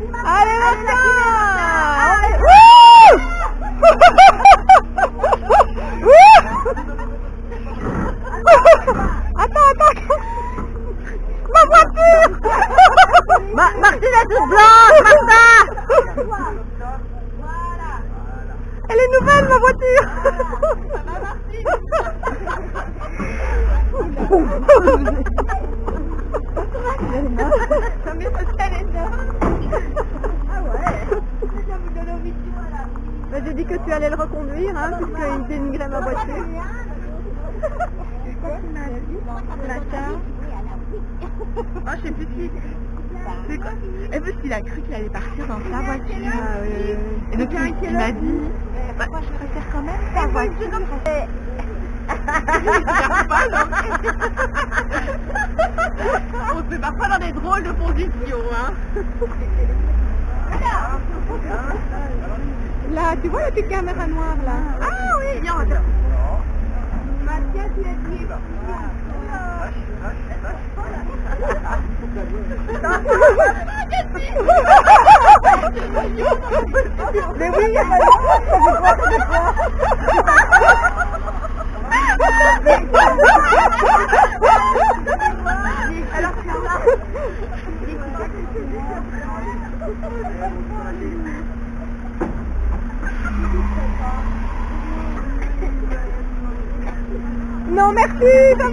Allez, Martin Attends, attends. Ma voiture. Ma Martine est toute blanche, Martin Elle est nouvelle, ma voiture mais c'est ça les Ah ouais Ça vous donne envie de voilà. Bah, J'ai dit que tu allais le reconduire, hein, puisqu'il dénigrait ma voiture. Ah, je sais plus si... C'est quoi Et parce qu'il a cru qu'il allait partir dans sa voiture. Ah, oui. Et donc il, il m'a dit... Bah, je préfère quand même ta voiture. On se fait parfois dans des drôles de positions, hein. Là, tu vois la petite caméra noire là? Ah oui, viens. Mathias, il. Mais oui, il y a Alors, tu. Non, merci, ça va